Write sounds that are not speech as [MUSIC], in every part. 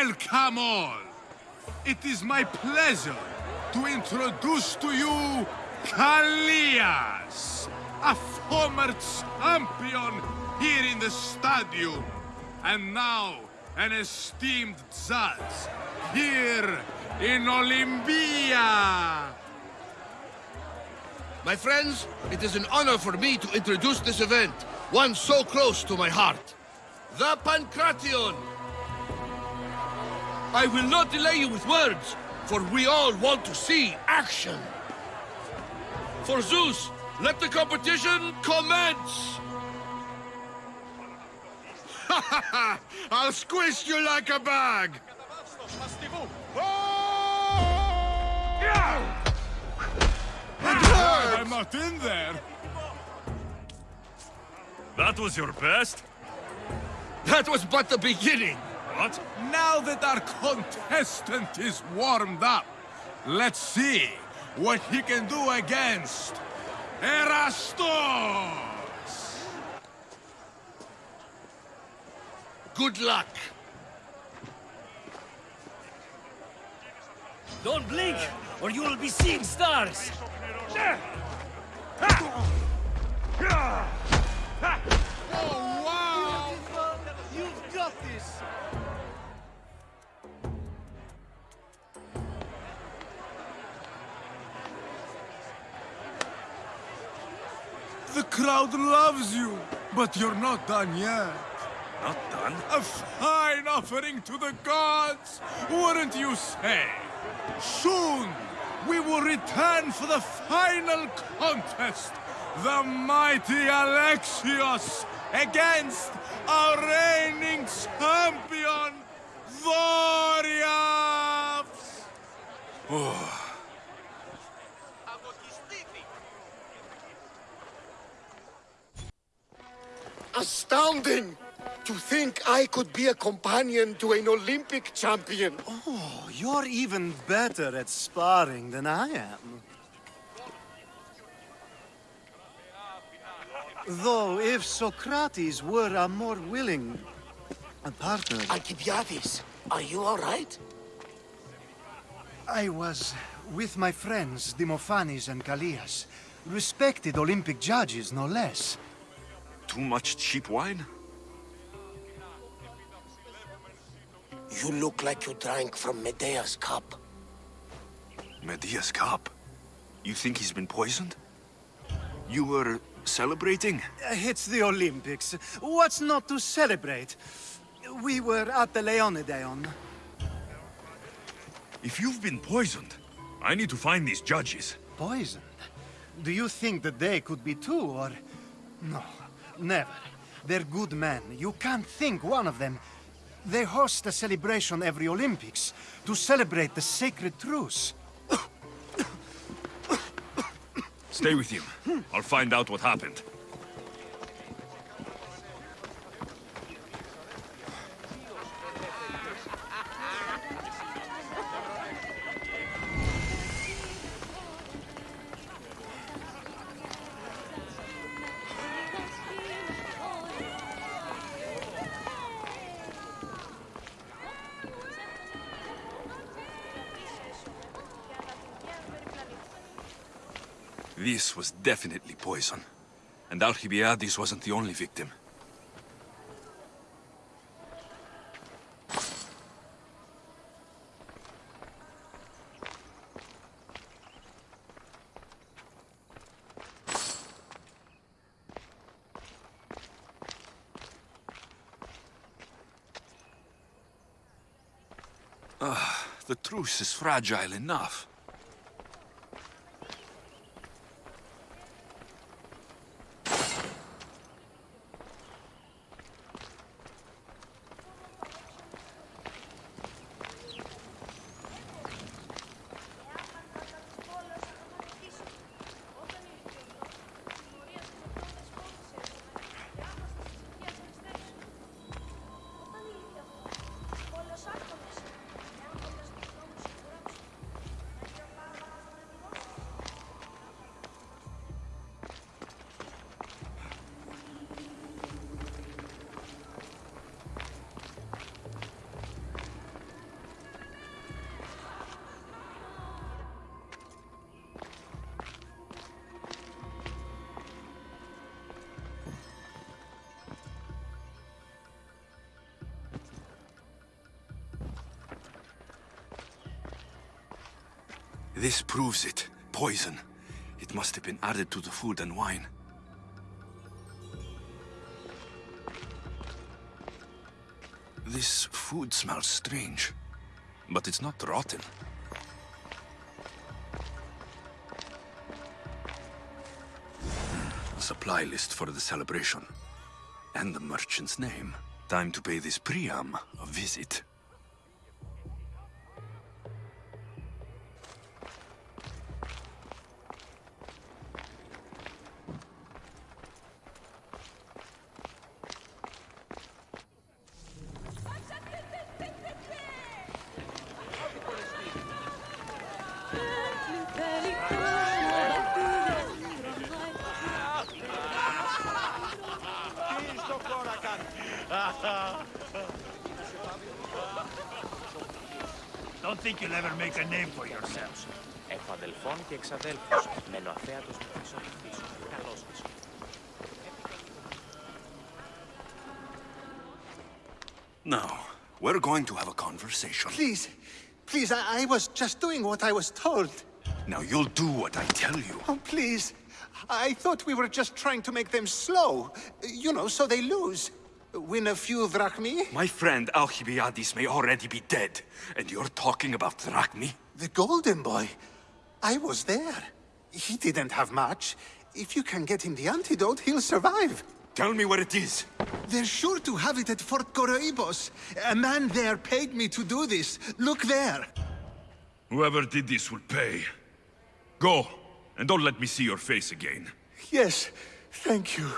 Welcome all! It is my pleasure to introduce to you Kallias, a former champion here in the stadium, and now an esteemed judge here in Olympia. My friends, it is an honor for me to introduce this event, one so close to my heart. The Pancration! I will not delay you with words, for we all want to see action. For Zeus, let the competition commence! Ha [LAUGHS] ha I'll squish you like a bag! I'm not in there. That was your best? That was but the beginning! What? Now that our contestant is warmed up, let's see what he can do against Erastos! Good luck! Don't blink, or you will be seeing stars! Oh, wow! This! The crowd loves you, but you're not done yet. Not done? A fine offering to the gods, wouldn't you say? Soon, we will return for the final contest. The mighty Alexios against our reigning champion, Doriaps! [SIGHS] Astounding! To think I could be a companion to an Olympic champion. Oh, you're even better at sparring than I am. Though, if Socrates were a more willing a partner... Alcibiades, are you all right? I was with my friends, Demophanes and Callias. Respected Olympic judges, no less. Too much cheap wine? You look like you drank from Medea's cup. Medea's cup? You think he's been poisoned? You were celebrating? Uh, it's the Olympics. What's not to celebrate? We were at the Leonidaion. If you've been poisoned, I need to find these judges. Poisoned? Do you think that they could be too, or... No, never. They're good men. You can't think one of them. They host a celebration every Olympics to celebrate the sacred truce. Stay with him. I'll find out what happened. This was definitely poison. And Alcibiades wasn't the only victim. Ah, the truce is fragile enough. This proves it. Poison. It must have been added to the food and wine. This food smells strange, but it's not rotten. Supply list for the celebration. And the merchant's name. Time to pay this Priam a visit. εξαδέλφους. Μένω αφέατος με πίσω πίσω. Καλώς πίσω. Now, we're going to have a conversation. Please, please, I, I was just doing what I was told. Now you'll do what I tell you. Oh, please. I thought we were just trying to make them slow. You know, so they lose. Win a few drachmi. My friend Alcibiades may already be dead, and you're talking about Drachmi? The Golden Boy. I was there. He didn't have much. If you can get him the antidote, he'll survive. Tell me where it is. They're sure to have it at Fort Coroibos. A man there paid me to do this. Look there. Whoever did this will pay. Go, and don't let me see your face again. Yes, thank you.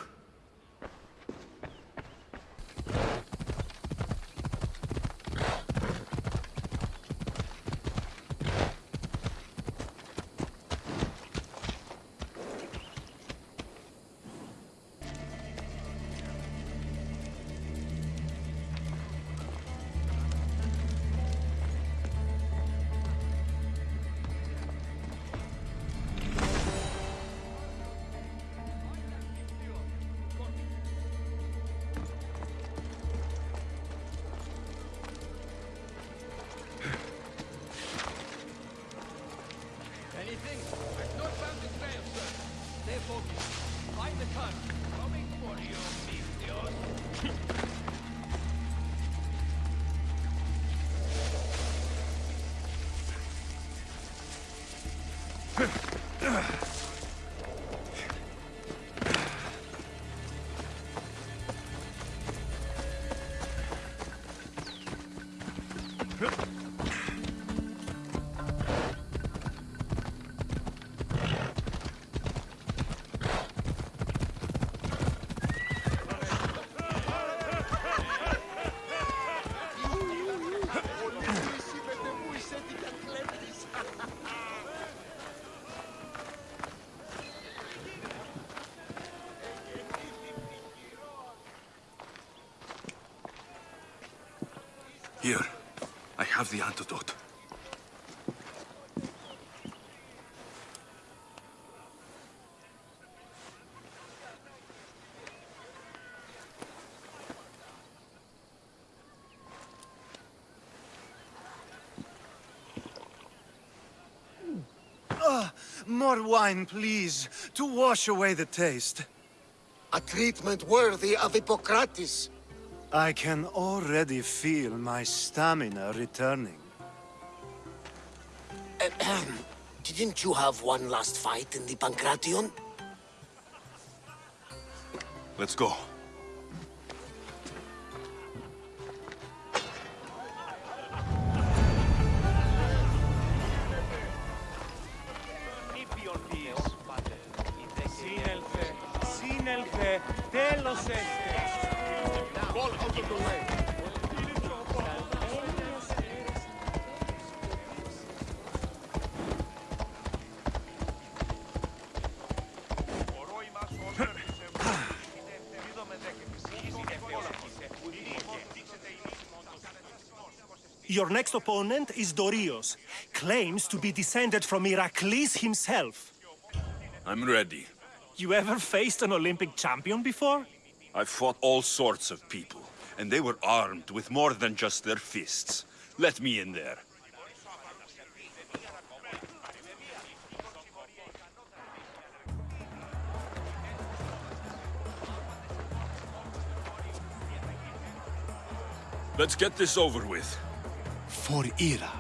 Have the antidote. Ah, more wine, please, to wash away the taste. A treatment worthy of Hippocrates. I can already feel my stamina returning. [CLEARS THROAT] Didn't you have one last fight in the Pancration? Let's go. Your next opponent is Dorios. Claims to be descended from Heracles himself. I'm ready. You ever faced an Olympic champion before? I've fought all sorts of people, and they were armed with more than just their fists. Let me in there. Let's get this over with. For Ira.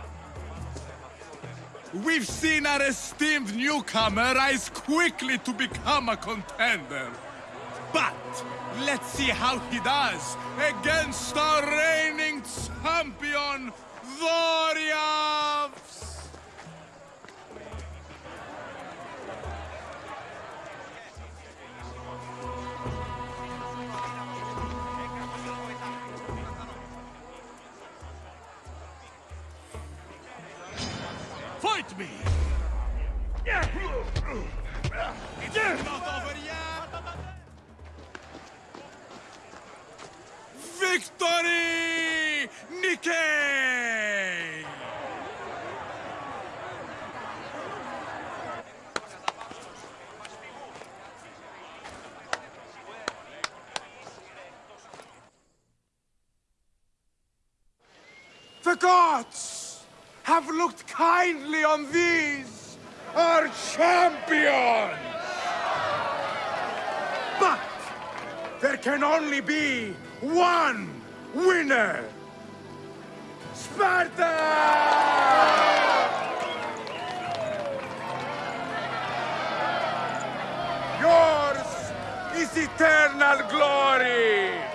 We've seen our esteemed newcomer rise quickly to become a contender. But let's see how he does against our reigning champion, Voriavs! Victory! Nike! The gods have looked kindly on these, our champions! But there can only be one winner! Sparta! Yours is eternal glory!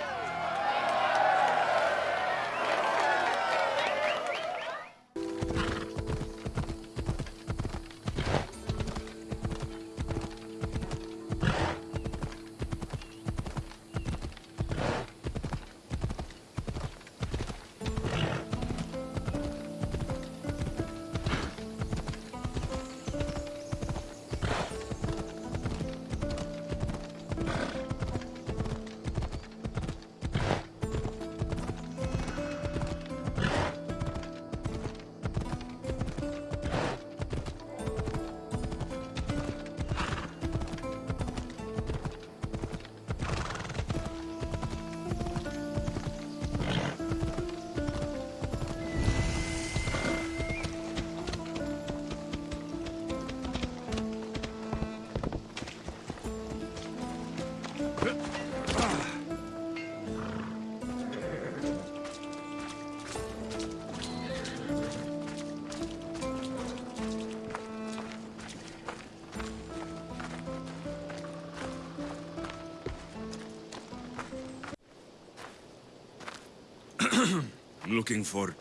[CLEARS THROAT] looking for...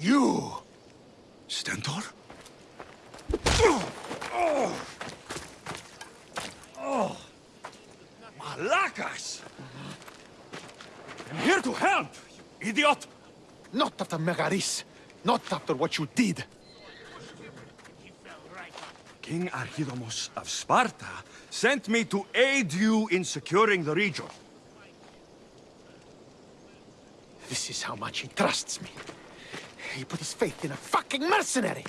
You! Stentor? Malakas! I'm here to help, you idiot! Not after Megaris. Not after what you did. King Archidamos of Sparta sent me to aid you in securing the region. This is how much he trusts me. He put his faith in a fucking mercenary!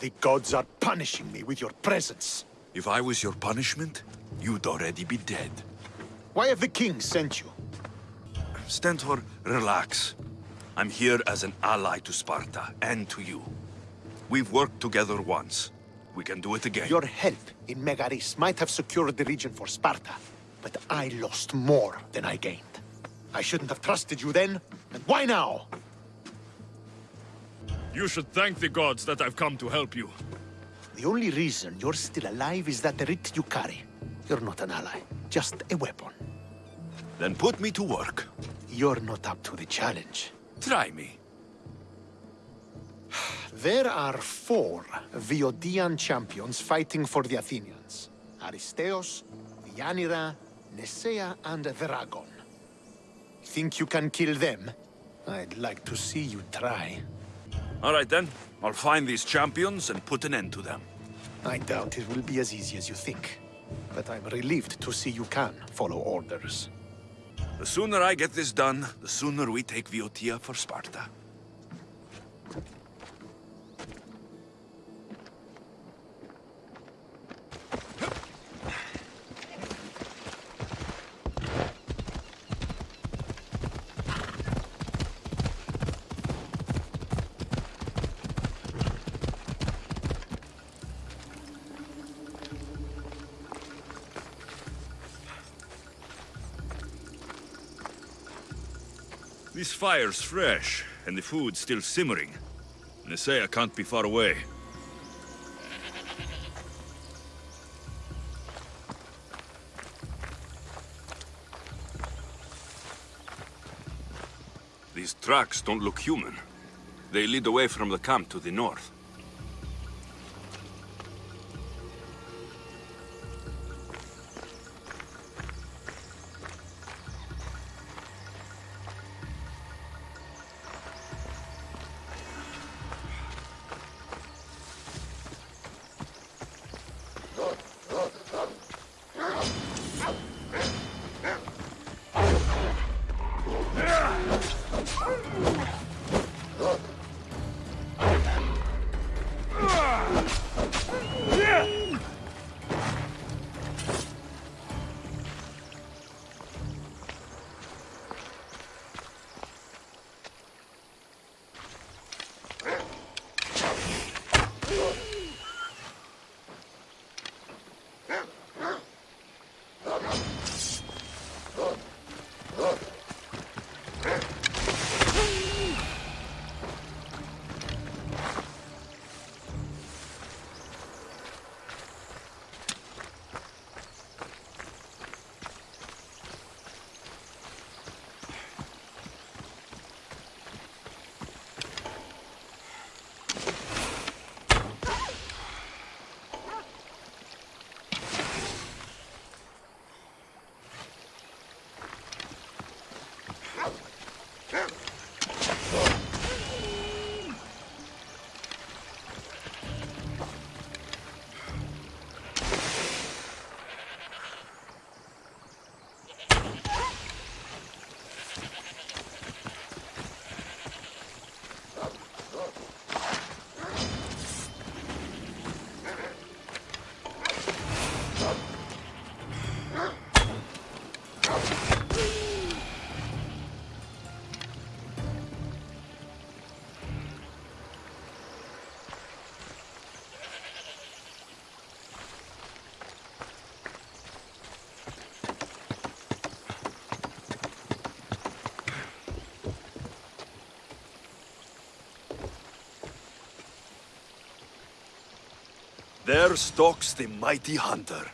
The gods are punishing me with your presence. If I was your punishment, you'd already be dead. Why have the king sent you? Stentor, relax. I'm here as an ally to Sparta, and to you. We've worked together once. We can do it again. Your help in Megaris might have secured the region for Sparta, but I lost more than I gained. I shouldn't have trusted you then, and why now? You should thank the gods that I've come to help you. The only reason you're still alive is that writ you carry. You're not an ally, just a weapon. Then put me to work. You're not up to the challenge. Try me. There are four Boeotian champions fighting for the Athenians. Aristeos, Deianira, Nesea, and Veragon. Think you can kill them? I'd like to see you try. All right then. I'll find these champions and put an end to them. I doubt it will be as easy as you think. But I'm relieved to see you can follow orders. The sooner I get this done, the sooner we take Boeotia for Sparta. Fire's fresh, and the food's still simmering. Nisea can't be far away. These tracks don't look human. They lead away from the camp to the north. There stalks the mighty hunter.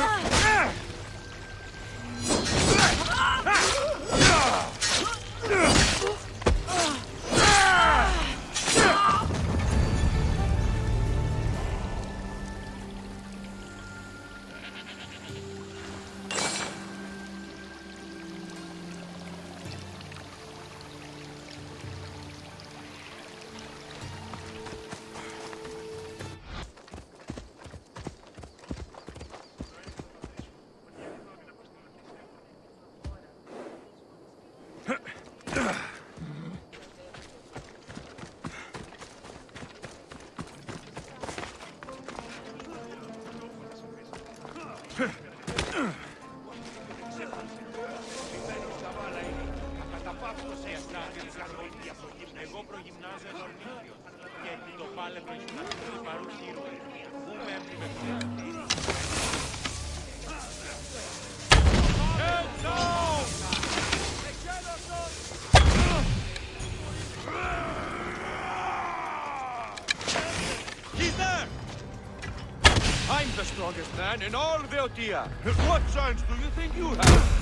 Huh? Man in all Boeotia. What chance do you think you have?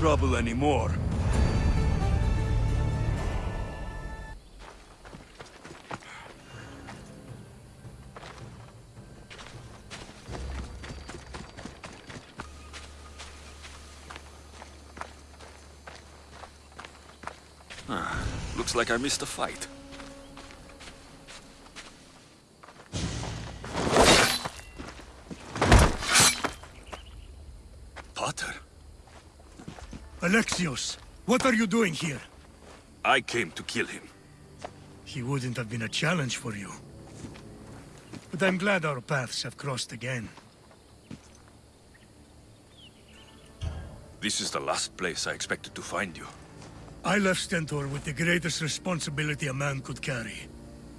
Trouble anymore. Ah, looks like I missed a fight. What are you doing here? I came to kill him. He wouldn't have been a challenge for you. But I'm glad our paths have crossed again. This is the last place I expected to find you. I left Stentor with the greatest responsibility a man could carry.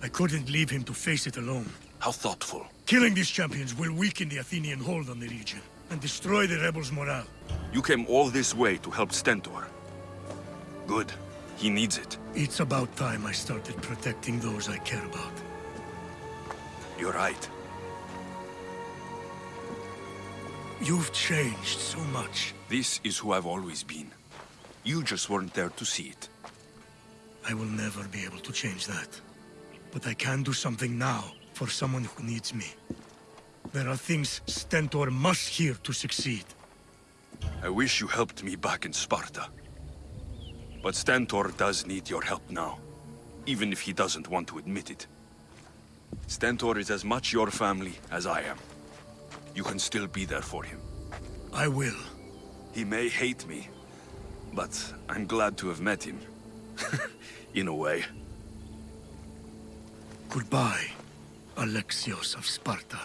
I couldn't leave him to face it alone. How thoughtful. Killing these champions will weaken the Athenian hold on the region, and destroy the rebels' morale. You came all this way to help Stentor. Good. He needs it. It's about time I started protecting those I care about. You're right. You've changed so much. This is who I've always been. You just weren't there to see it. I will never be able to change that. But I can do something now for someone who needs me. There are things Stentor must hear to succeed. I wish you helped me back in Sparta. But Stentor does need your help now, even if he doesn't want to admit it. Stentor is as much your family as I am. You can still be there for him. I will. He may hate me, but I'm glad to have met him. [LAUGHS] in a way. Goodbye, Alexios of Sparta.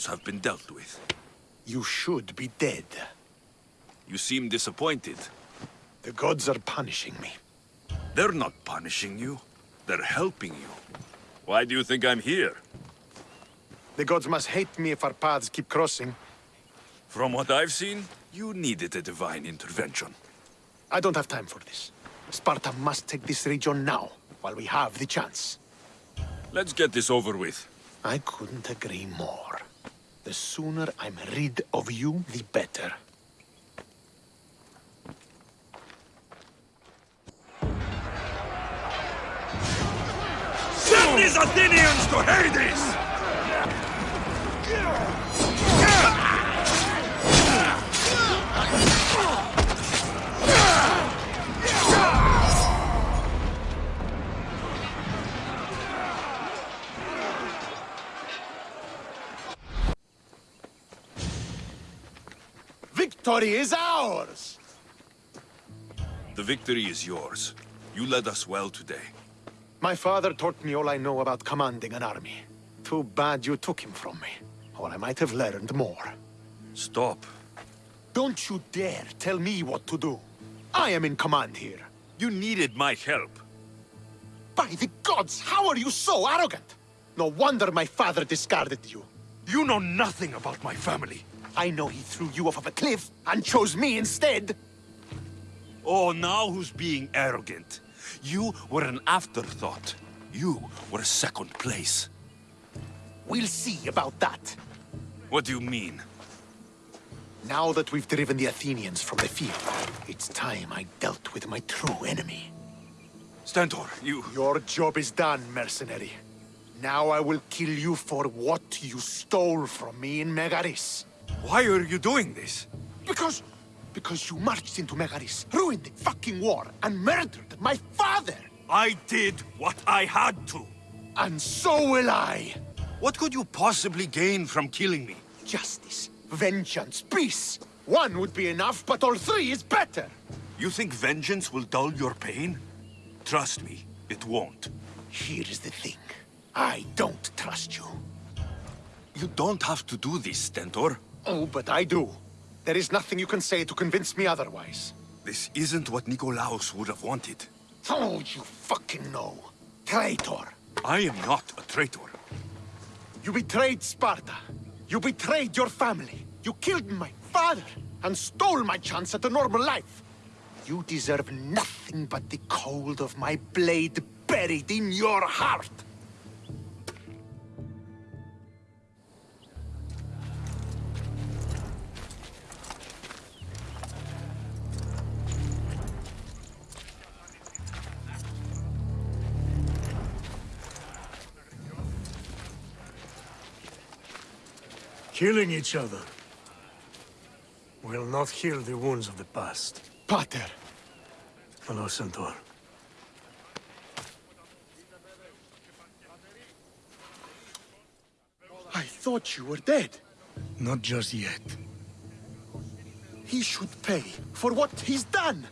Champions have been dealt with. You should be dead. You seem disappointed. The gods are punishing me. They're not punishing you. They're helping you. Why do you think I'm here? The gods must hate me if our paths keep crossing. From what I've seen, you needed a divine intervention. I don't have time for this. Sparta must take this region now, while we have the chance. Let's get this over with. I couldn't agree more. The sooner I'm rid of you, the better. Send these Athenians to Hades! Victory is ours! The victory is yours. You led us well today. My father taught me all I know about commanding an army. Too bad you took him from me, or I might have learned more. Stop. Don't you dare tell me what to do. I am in command here. You needed my help. By the gods, how are you so arrogant? No wonder my father discarded you. You know nothing about my family. I know he threw you off of a cliff and chose me instead. Oh, now who's being arrogant? You were an afterthought. You were second place. We'll see about that. What do you mean? Now that we've driven the Athenians from the field, it's time I dealt with my true enemy. Stentor, you... Your job is done, mercenary. Now I will kill you for what you stole from me in Megaris. Why are you doing this? Because... because you marched into Megaris, ruined the fucking war, and murdered my father! I did what I had to. And so will I! What could you possibly gain from killing me? Justice, vengeance, peace! One would be enough, but all three is better! You think vengeance will dull your pain? Trust me, it won't. Here is the thing. I don't trust you. You don't have to do this, Stentor. Oh, but I do. There is nothing you can say to convince me otherwise. This isn't what Nikolaos would have wanted. Oh, you fucking know. Traitor. I am not a traitor. You betrayed Sparta. You betrayed your family. You killed my father and stole my chance at a normal life. You deserve nothing but the cold of my blade buried in your heart. Killing each other will not heal the wounds of the past. Pater. Hello, Stentor. I thought you were dead. Not just yet. He should pay for what he's done.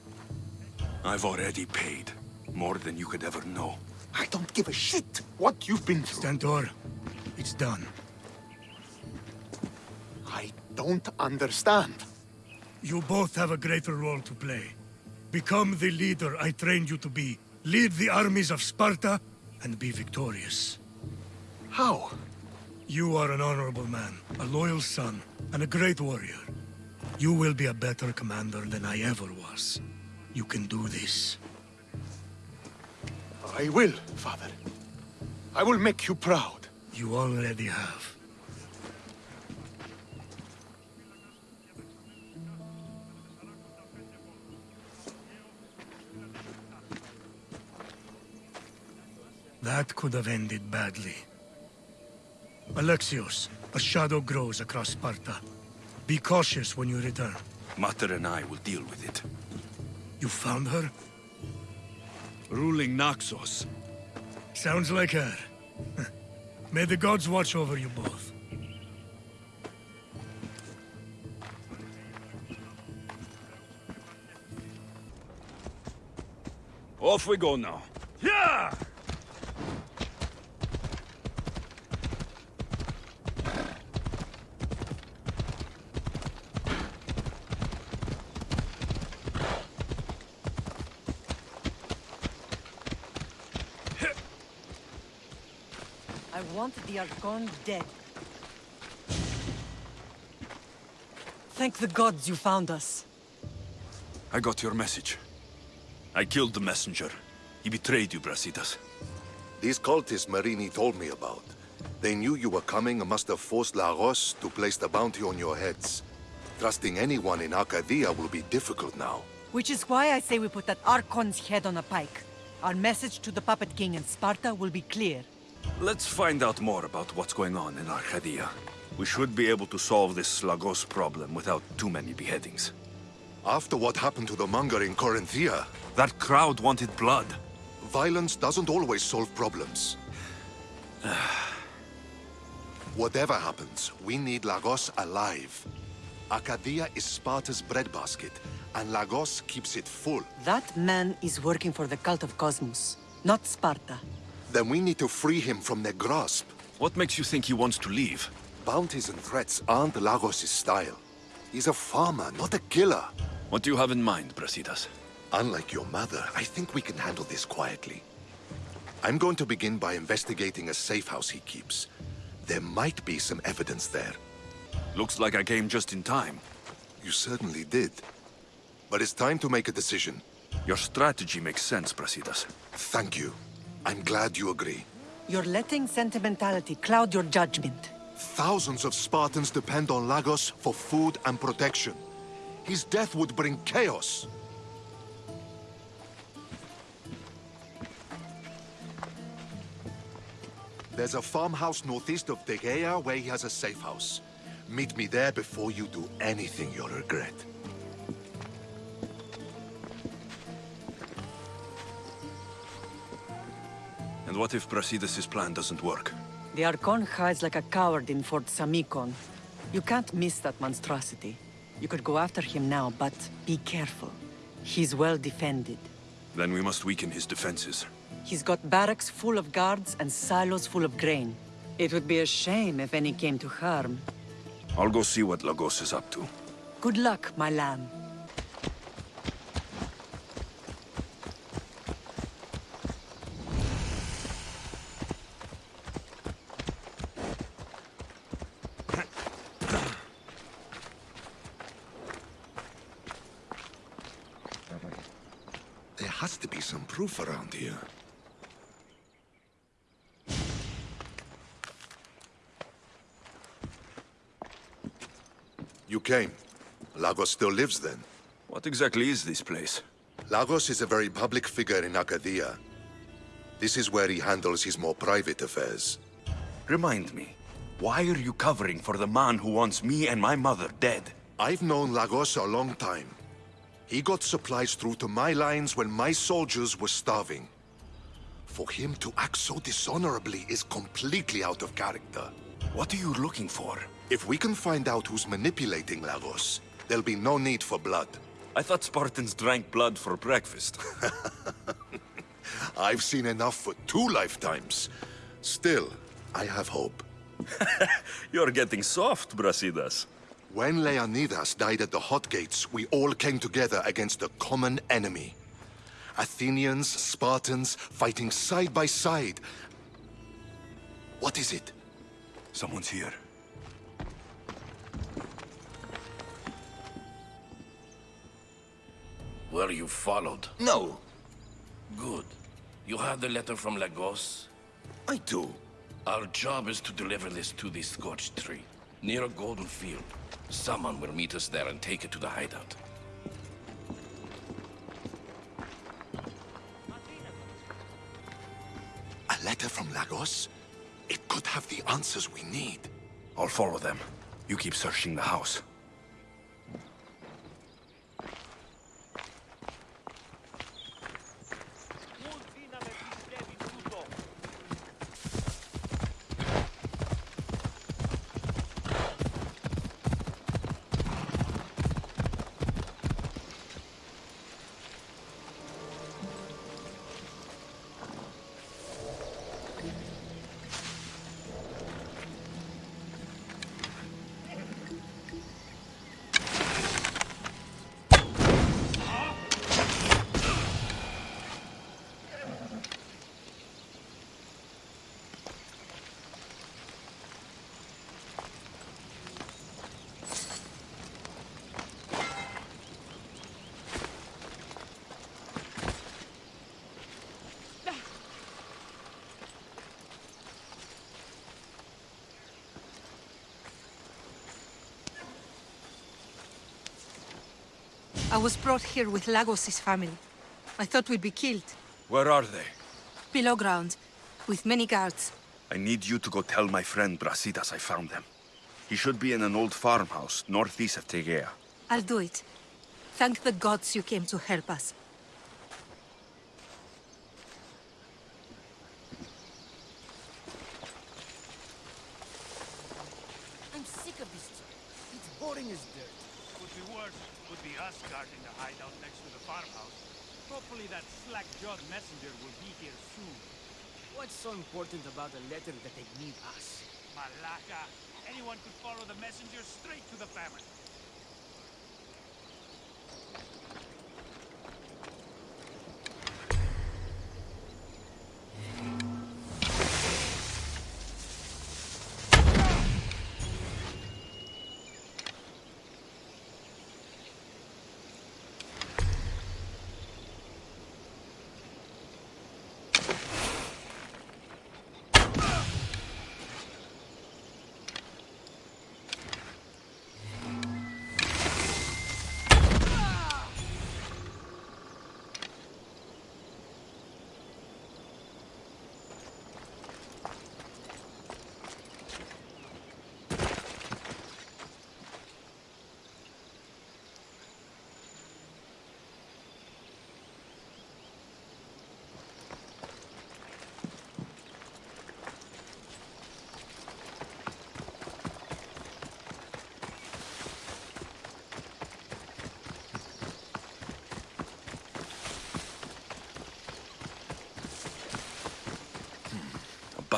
I've already paid. More than you could ever know. I don't give a shit what you've been through. Stentor, it's done. I don't understand. You both have a greater role to play. Become the leader I trained you to be. Lead the armies of Sparta and be victorious. How? You are an honorable man, a loyal son, and a great warrior. You will be a better commander than I ever was. You can do this. I will, father. I will make you proud. You already have. That could have ended badly. Alexios, a shadow grows across Sparta. Be cautious when you return. Mater and I will deal with it. You found her? Ruling Naxos. Sounds like her. [LAUGHS] May the gods watch over you both. Off we go now. Yeah! Want the Archon dead. Thank the gods you found us. I got your message. I killed the messenger. He betrayed you, Brasidas. These cultists Marini told me about. They knew you were coming and must have forced Lagos to place the bounty on your heads. Trusting anyone in Arcadia will be difficult now. Which is why I say we put that Archon's head on a pike. Our message to the Puppet King in Sparta will be clear. Let's find out more about what's going on in Arcadia. We should be able to solve this Lagos problem without too many beheadings. After what happened to the monger in Corinthia... That crowd wanted blood. Violence doesn't always solve problems. [SIGHS] Whatever happens, we need Lagos alive. Arcadia is Sparta's breadbasket, and Lagos keeps it full. That man is working for the cult of Kosmos, not Sparta. Then we need to free him from their grasp. What makes you think he wants to leave? Bounties and threats aren't Lagos' style. He's a farmer, not a killer. What do you have in mind, Brasidas? Unlike your mother, I think we can handle this quietly. I'm going to begin by investigating a safe house he keeps. There might be some evidence there. Looks like I came just in time. You certainly did. But it's time to make a decision. Your strategy makes sense, Brasidas. Thank you. I'm glad you agree. You're letting sentimentality cloud your judgment. Thousands of Spartans depend on Lagos for food and protection. His death would bring chaos. There's a farmhouse northeast of Tegea where he has a safe house. Meet me there before you do anything you'll regret. What if Brasidas' plan doesn't work? The Archon hides like a coward in Fort Samikon. You can't miss that monstrosity. You could go after him now, but be careful. He's well defended. Then we must weaken his defenses. He's got barracks full of guards and silos full of grain. It would be a shame if any came to harm. I'll go see what Lagos is up to. Good luck, my lamb. has to be some proof around here. You came. Lagos still lives then? What exactly is this place? Lagos is a very public figure in Arcadia. This is where he handles his more private affairs. Remind me, why are you covering for the man who wants me and my mother dead? I've known Lagos a long time. He got supplies through to my lines when my soldiers were starving. For him to act so dishonorably is completely out of character. What are you looking for? If we can find out who's manipulating Lagos, there'll be no need for blood. I thought Spartans drank blood for breakfast. [LAUGHS] I've seen enough for two lifetimes. Still, I have hope. [LAUGHS] You're getting soft, Brasidas. When Leonidas died at the Hot Gates, we all came together against a common enemy. Athenians, Spartans, fighting side by side. What is it? Someone's here. Were you followed? No. Good. You have the letter from Lagos? I do. Our job is to deliver this to the Scorched Tree, near a golden field. Someone will meet us there and take it to the hideout. A letter from Lagos? It could have the answers we need. I'll follow them. You keep searching the house. I was brought here with Lagos' family. I thought we'd be killed. Where are they? Below ground, with many guards. I need you to go tell my friend Brasidas I found them. He should be in an old farmhouse northeast of Tegea. I'll do it. Thank the gods you came to help us. I'm sick of this. It's boring as dirt. Would be worse. Would be us guarding the hideout next to the farmhouse. Hopefully that slack-jawed messenger will be here soon. What's so important about a letter that they need us? Malaka! Anyone could follow the messenger straight to the famine.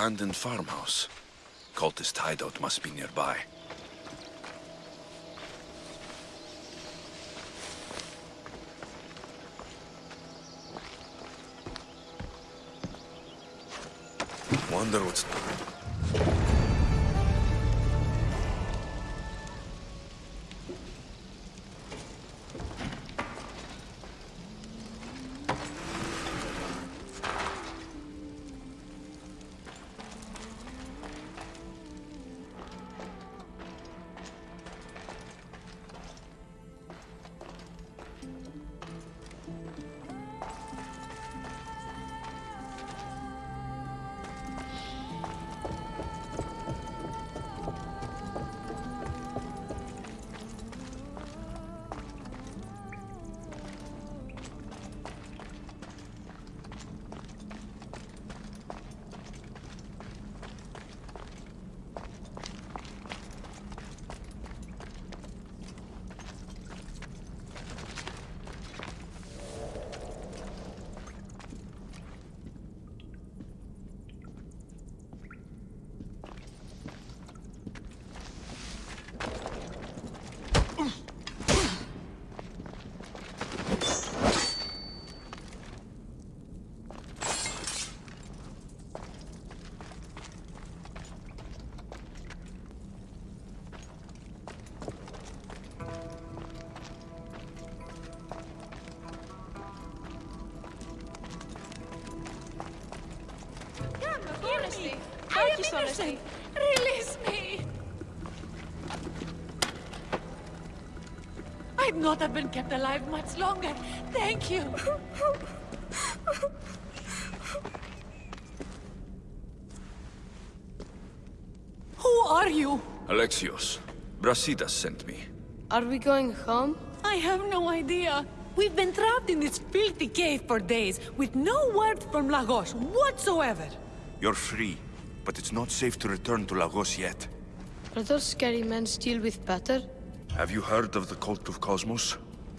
Abandoned farmhouse. Cultist hideout must be nearby. Wonder what's... not have been kept alive much longer. Thank you. Who are you? Alexios, Brasidas sent me. Are we going home? I have no idea. We've been trapped in this filthy cave for days, with no word from Lagos whatsoever. You're free, but it's not safe to return to Lagos yet. Are those scary men still with Pater? Have you heard of the Cult of Kosmos?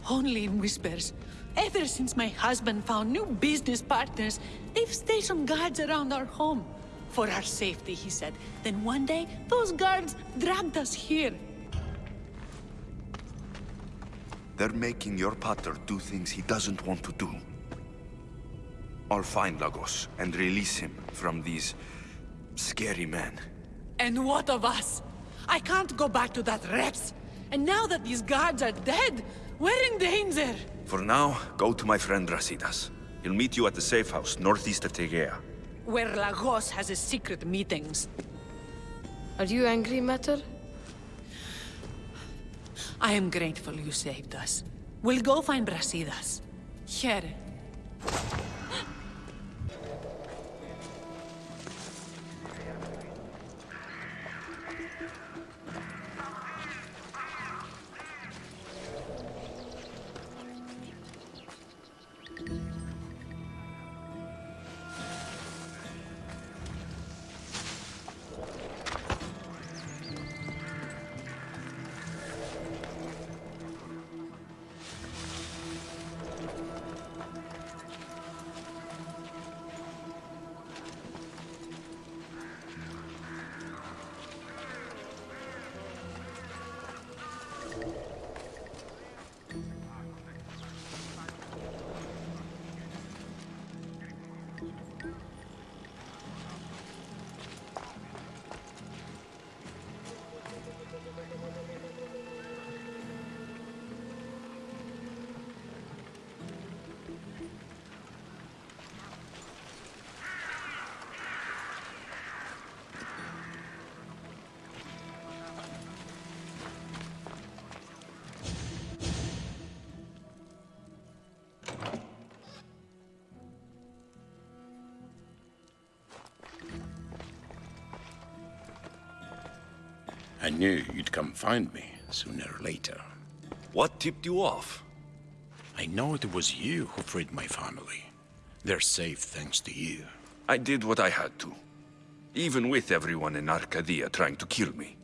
Only in whispers. Ever since my husband found new business partners, they've stationed guards around our home. For our safety, he said. Then one day, those guards dragged us here. They're making your pater do things he doesn't want to do. I'll find Lagos and release him from these scary men. And what of us? I can't go back to that Reps. And now that these guards are dead, we're in danger. For now, go to my friend Brasidas. He'll meet you at the safe house northeast of Tegea. Where Lagos has his secret meetings. Are you angry, Mater? I am grateful you saved us. We'll go find Brasidas. Here. I knew you'd come find me sooner or later. What tipped you off? I know it was you who freed my family. They're safe thanks to you. I did what I had to. Even with everyone in Arcadia trying to kill me.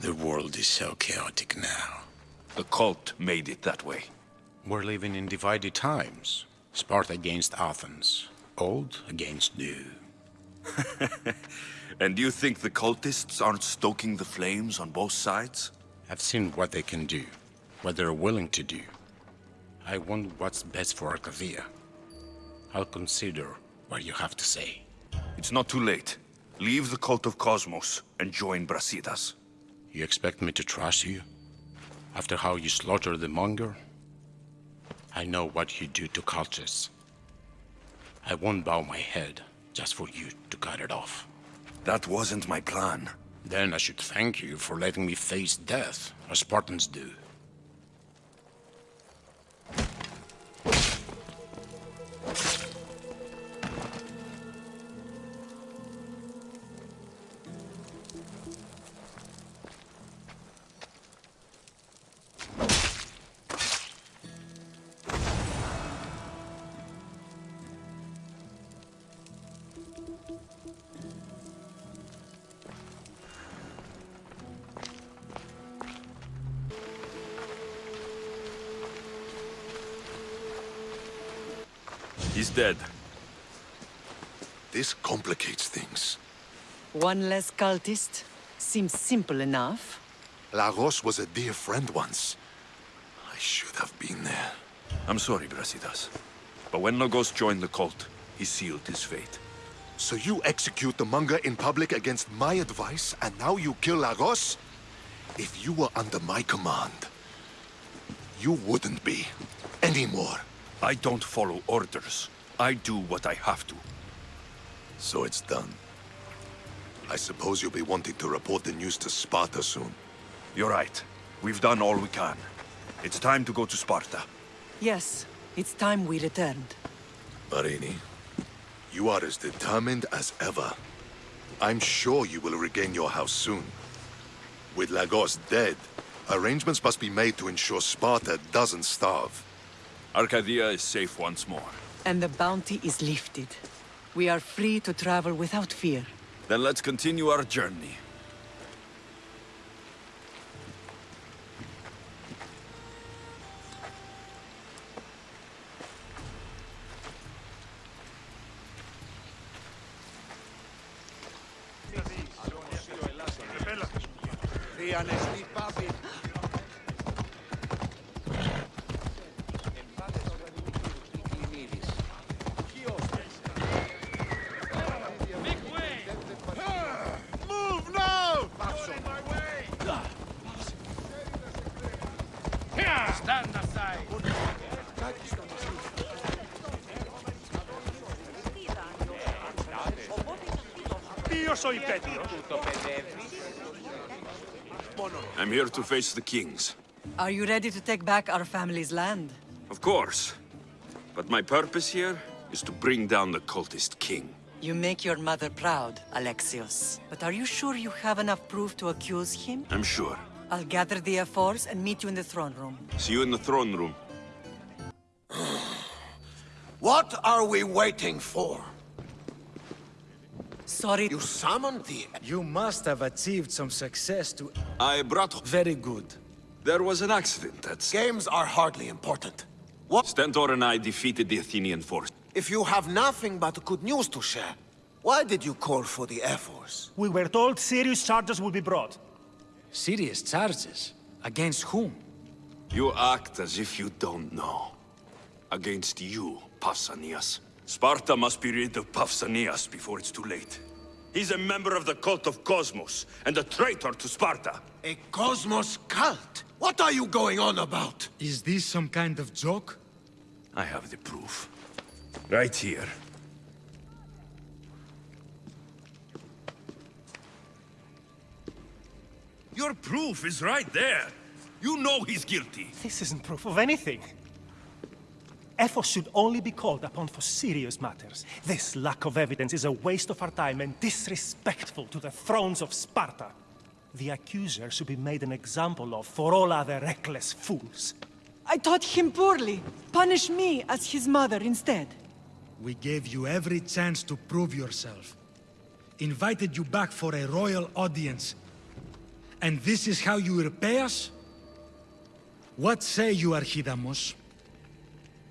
The world is so chaotic now. The cult made it that way. We're living in divided times. Sparta against Athens. Old against new. [LAUGHS] and do you think the cultists aren't stoking the flames on both sides? I've seen what they can do, what they're willing to do. I want what's best for Arcadia. I'll consider what you have to say. It's not too late. Leave the cult of Kosmos and join Brasidas. You expect me to trust you? After how you slaughtered the monger? I know what you do to cultists. I won't bow my head just for you to cut it off. That wasn't my plan. Then I should thank you for letting me face death, as Spartans do. He's dead. This complicates things. One less cultist? Seems simple enough. Lagos was a dear friend once. I should have been there. I'm sorry, Brasidas. But when Lagos joined the cult, he sealed his fate. So you execute the Monger in public against my advice, and now you kill Lagos? If you were under my command, you wouldn't be. Anymore. I don't follow orders. I do what I have to. So it's done. I suppose you'll be wanting to report the news to Sparta soon. You're right. We've done all we can. It's time to go to Sparta. Yes, it's time we returned. Myrrine, you are as determined as ever. I'm sure you will regain your house soon. With Lagos dead, arrangements must be made to ensure Sparta doesn't starve. Arcadia is safe once more. And the bounty is lifted. We are free to travel without fear. Then let's continue our journey. Stand aside! Io. I'm here to face the kings. Are you ready to take back our family's land? Of course. But my purpose here is to bring down the cultist king. You make your mother proud, Alexios. But are you sure you have enough proof to accuse him? I'm sure. I'll gather the Ephors and meet you in the throne room. See you in the throne room. [SIGHS] What are we waiting for? Sorry. You summoned the... You must have achieved some success to... I brought... Very good. There was an accident, that's... Games are hardly important. What? Stentor and I defeated the Athenian force. If you have nothing but good news to share, why did you call for the Ephors? We were told serious charges would be brought. Serious charges? Against whom? You act as if you don't know. Against you, Pausanias. Sparta must be rid of Pausanias before it's too late. He's a member of the cult of Kosmos, and a traitor to Sparta. A Kosmos cult? What are you going on about? Is this some kind of joke? I have the proof. Right here. Your proof is right there. You know he's guilty. This isn't proof of anything. Ephors should only be called upon for serious matters. This lack of evidence is a waste of our time and disrespectful to the thrones of Sparta. The accuser should be made an example of for all other reckless fools. I taught him poorly. Punish me as his mother instead. We gave you every chance to prove yourself. Invited you back for a royal audience. And this is how you repay us? What say you, Archidamos?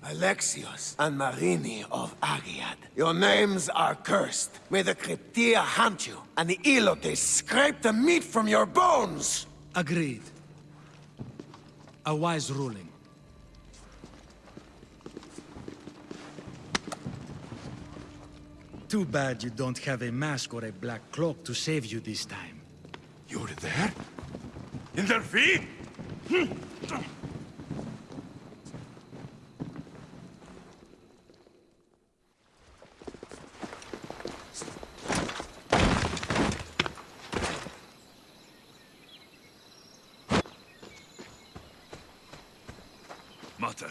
Alexios and Myrrine of Agiad. Your names are cursed. May the Krypteia hunt you, and the Helots scrape the meat from your bones! Agreed. A wise ruling. Too bad you don't have a mask or a black cloak to save you this time. You're there? In their hm. feet? Mater,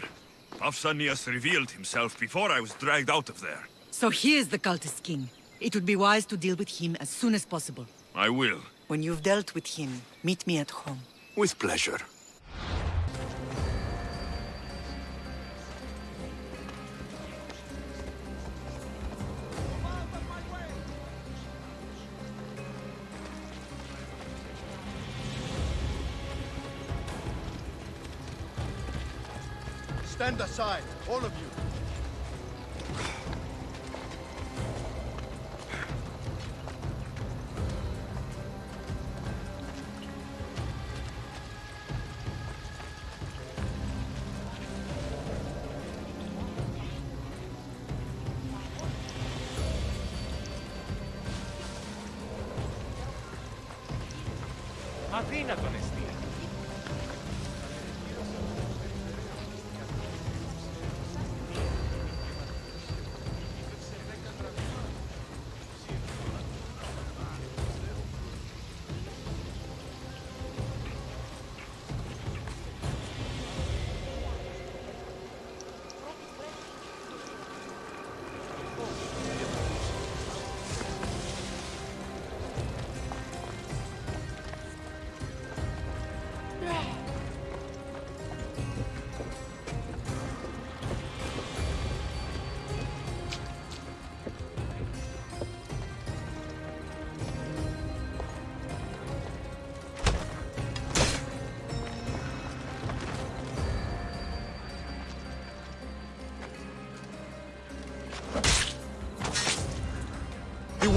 Pausanias revealed himself before I was dragged out of there. So he is the cultist king. It would be wise to deal with him as soon as possible. I will. When you've dealt with him, meet me at home. With pleasure. Stand aside, all of you.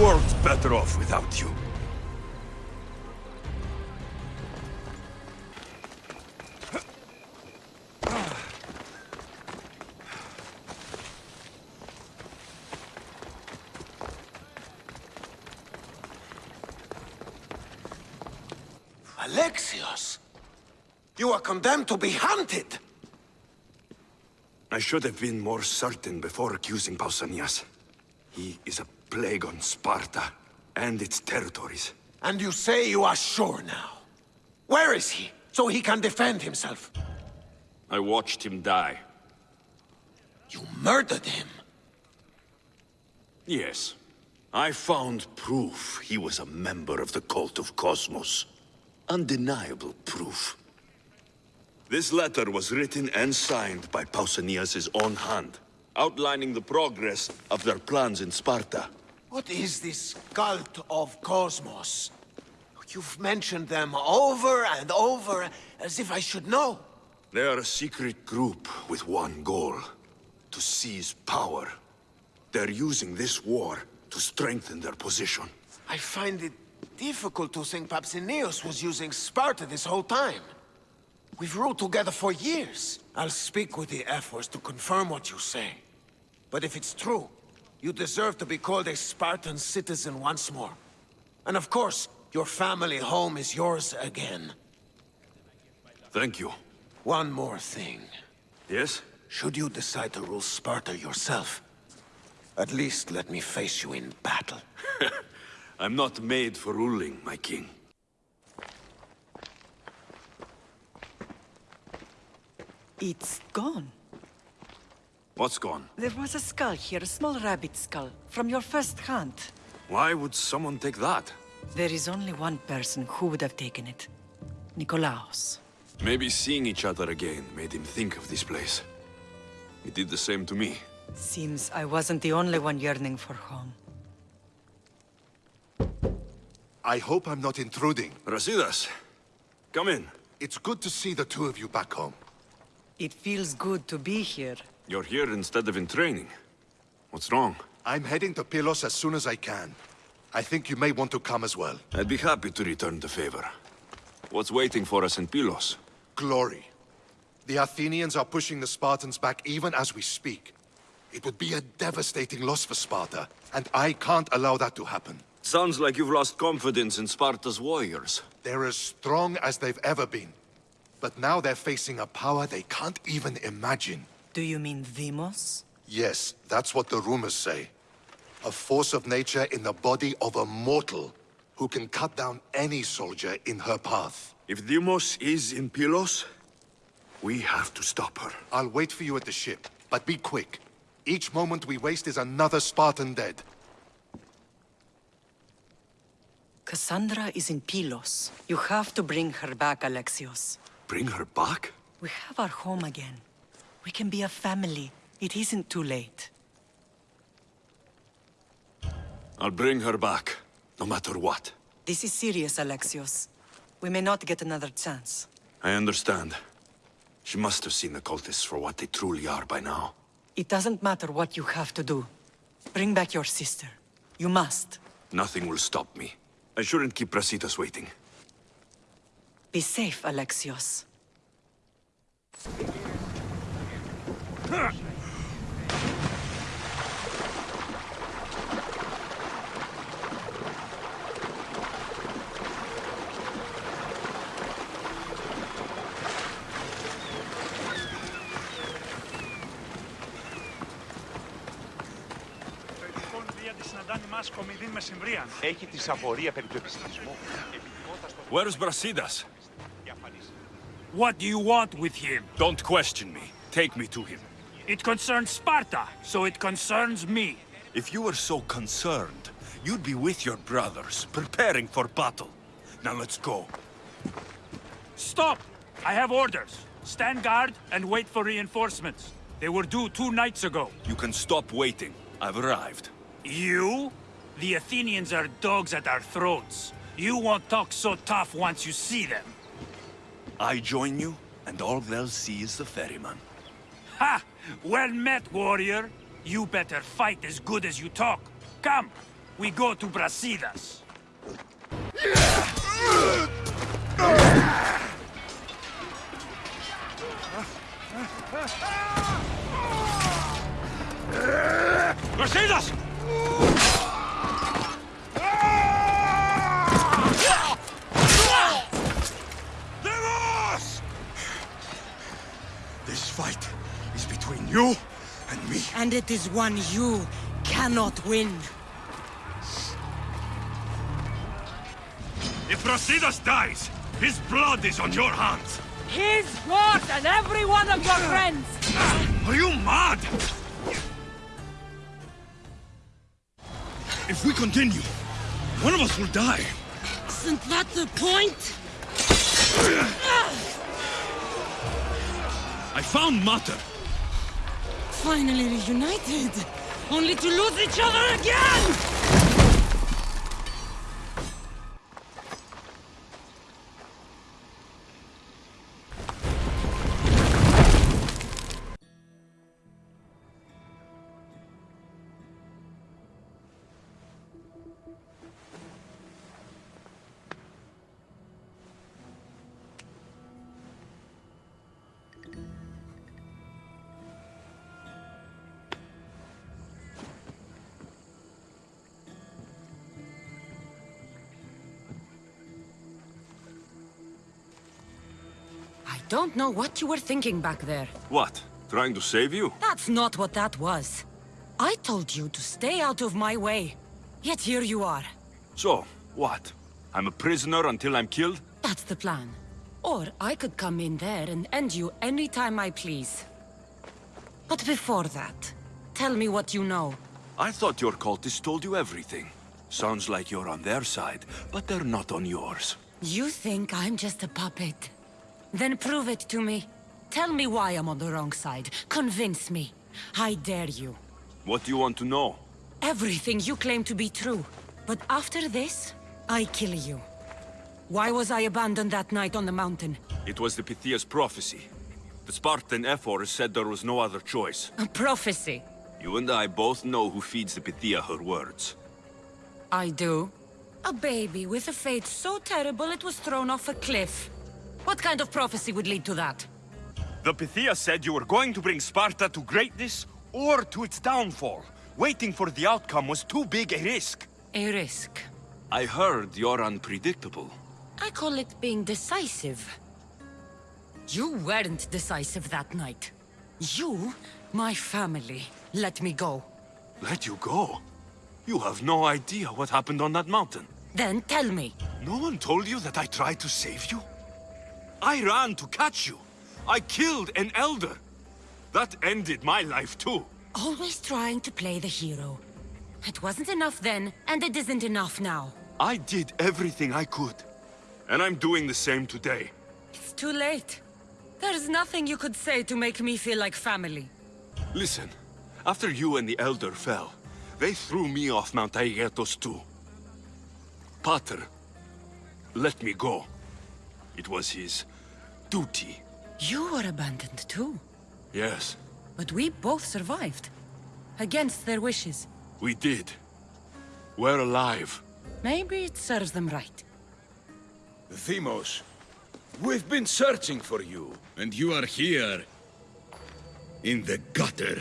World's better off without you. Alexios! You are condemned to be hunted! I should have been more certain before accusing Pausanias. He is a plague on Sparta and its territories. And you say you are sure now? Where is he, so he can defend himself? I watched him die. You murdered him? Yes. I found proof he was a member of the cult of Kosmos. Undeniable proof. This letter was written and signed by Pausanias' own hand, outlining the progress of their plans in Sparta. What is this cult of Kosmos? You've mentioned them over and over, as if I should know. They are a secret group with one goal. To seize power. They're using this war to strengthen their position. I find it difficult to think Pausanias was using Sparta this whole time. We've ruled together for years. I'll speak with the Ephors to confirm what you say. But if it's true, you deserve to be called a Spartan citizen once more. And of course, your family home is yours again. Thank you. One more thing. Yes? Should you decide to rule Sparta yourself, at least let me face you in battle. [LAUGHS] I'm not made for ruling, my king. It's gone. What's gone? There was a skull here, a small rabbit skull, from your first hunt. Why would someone take that? There is only one person who would have taken it. Nikolaos. Maybe seeing each other again made him think of this place. He did the same to me. Seems I wasn't the only one yearning for home. I hope I'm not intruding. Brasidas, come in. It's good to see the two of you back home. It feels good to be here. You're here instead of in training. What's wrong? I'm heading to Pylos as soon as I can. I think you may want to come as well. I'd be happy to return the favor. What's waiting for us in Pylos? Glory. The Athenians are pushing the Spartans back even as we speak. It would be a devastating loss for Sparta, and I can't allow that to happen. Sounds like you've lost confidence in Sparta's warriors. They're as strong as they've ever been. But now they're facing a power they can't even imagine. Do you mean Deimos? Yes, that's what the rumors say. A force of nature in the body of a mortal who can cut down any soldier in her path. If Deimos is in Pylos, we have to stop her. I'll wait for you at the ship, but be quick. Each moment we waste is another Spartan dead. Cassandra is in Pylos. You have to bring her back, Alexios. Bring her back? We have our home again. We can be a family. It isn't too late. I'll bring her back, no matter what. This is serious, Alexios. We may not get another chance. I understand. She must have seen the cultists for what they truly are by now. It doesn't matter what you have to do. Bring back your sister. You must. Nothing will stop me. I shouldn't keep Brasidas waiting. Be safe, Alexios. Έχει τη σαφωρία περί του επιστημισμού. Where's Brasidas? What do you want with him? Don't question me. Take me to him. It concerns Sparta, so it concerns me. If you were so concerned, you'd be with your brothers, preparing for battle. Now let's go. Stop! I have orders. Stand guard and wait for reinforcements. They were due two nights ago. You can stop waiting. I've arrived. You? The Athenians are dogs at our throats. You won't talk so tough once you see them. I join you, and all they'll see is the ferryman. Ha! Well met, warrior. You better fight as good as you talk. Come, we go to Brasidas. Me. And it is one you cannot win. If Brasidas dies, his blood is on your hands. His yours and every one of your friends! Are you mad? If we continue, one of us will die. Isn't that the point? I found Mater. Finally reunited, only to lose each other again! Don't know what you were thinking back there. What? Trying to save you? That's not what that was. I told you to stay out of my way. Yet here you are. So, what? I'm a prisoner until I'm killed? That's the plan. Or I could come in there and end you anytime I please. But before that, tell me what you know. I thought your cultists told you everything. Sounds like you're on their side, but they're not on yours. You think I'm just a puppet? Then prove it to me. Tell me why I'm on the wrong side. Convince me. I dare you. What do you want to know? Everything you claim to be true. But after this, I kill you. Why was I abandoned that night on the mountain? It was the Pythia's prophecy. The Spartan Ephor said there was no other choice. A prophecy. You and I both know who feeds the Pythia her words. I do. A baby with a fate so terrible it was thrown off a cliff. What kind of prophecy would lead to that? The Pythia said you were going to bring Sparta to greatness or to its downfall. Waiting for the outcome was too big a risk. A risk. I heard you're unpredictable. I call it being decisive. You weren't decisive that night. You, my family, let me go. Let you go? You have no idea what happened on that mountain. Then tell me. No one told you that I tried to save you? I ran to catch you. I killed an elder. That ended my life too. Always trying to play the hero. It wasn't enough then, and it isn't enough now. I did everything I could. And I'm doing the same today. It's too late. There's nothing you could say to make me feel like family. Listen, after you and the Elder fell, they threw me off Mount Taygetos too. Pater let me go. It was his duty. You were abandoned too. Yes, But we both survived. Against their wishes. we did. We're alive. Maybe it serves them right. Deimos, we've been searching for you, and you are here... in the gutter.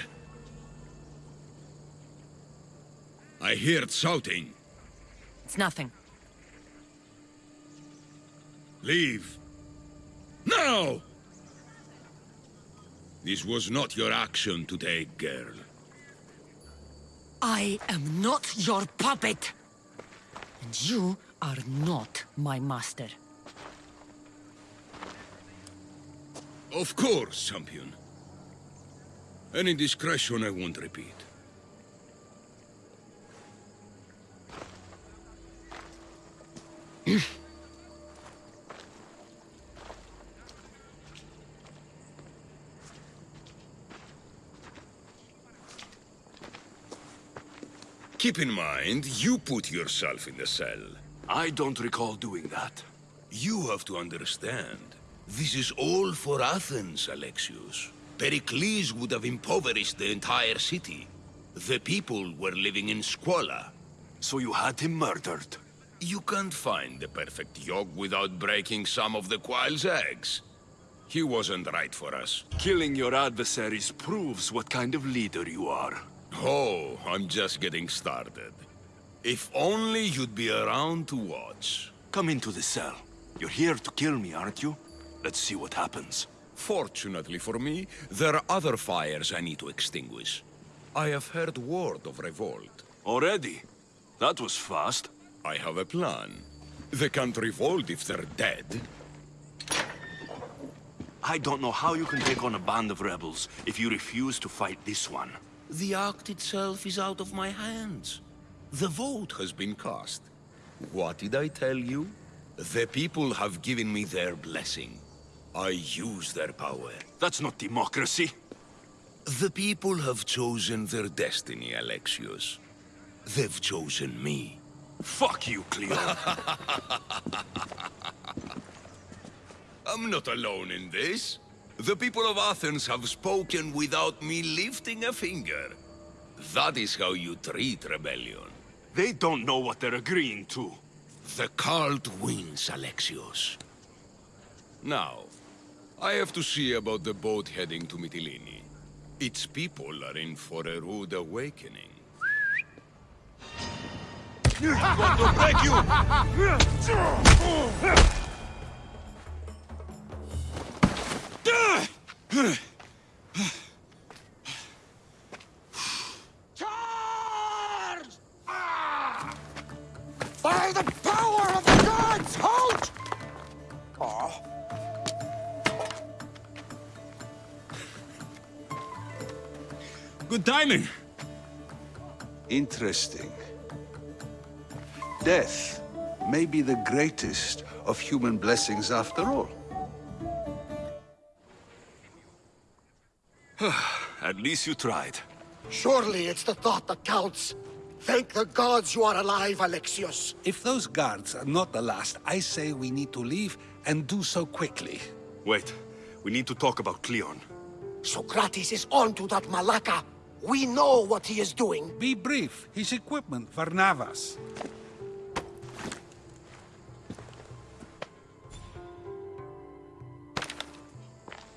I heard shouting. It's nothing. Leave. Now! This was not your action today, girl. I am not your puppet. And you are not my master. Of course, champion. Any discretion I won't repeat. [CLEARS THROAT] Keep in mind, you put yourself in the cell. I don't recall doing that. You have to understand. This is all for Athens, Alexios. Pericles would have impoverished the entire city. The people were living in squalor. So you had him murdered? You can't find the perfect yolk without breaking some of the quail's eggs. He wasn't right for us. Killing your adversaries proves what kind of leader you are. Oh, I'm just getting started. If only you'd be around to watch. Come into the cell. You're here to kill me, aren't you? Let's see what happens. Fortunately for me, there are other fires I need to extinguish. I have heard word of revolt. Already? That was fast. I have a plan. They can't revolt if they're dead. I don't know how you can take on a band of rebels if you refuse to fight this one. The act itself is out of my hands. The vote has been cast. What did I tell you? The people have given me their blessing. I use their power. That's not democracy. The people have chosen their destiny, Alexios. They've chosen me. Fuck you, Kleon. [LAUGHS] I'm not alone in this. The people of Athens have spoken without me lifting a finger. That is how you treat rebellion. They don't know what they're agreeing to. The cult wins, Alexios. Now, I have to see about the boat heading to Mytilene. Its people are in for a rude awakening. Want to break you! [LAUGHS] Charge! Ah! By the power of the gods, halt! Oh. Good timing. Interesting. Death may be the greatest of human blessings after all. [SIGHS] At least you tried. Surely it's the thought that counts. Thank the gods you are alive, Alexios. If those guards are not the last, I say we need to leave and do so quickly. Wait, we need to talk about Kleon. Socrates is on to that Malaka. We know what he is doing. Be brief. His equipment, Varnavas.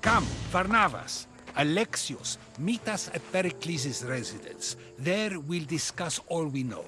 Come, Varnavas. Alexios, meet us at Pericles' residence. There we'll discuss all we know.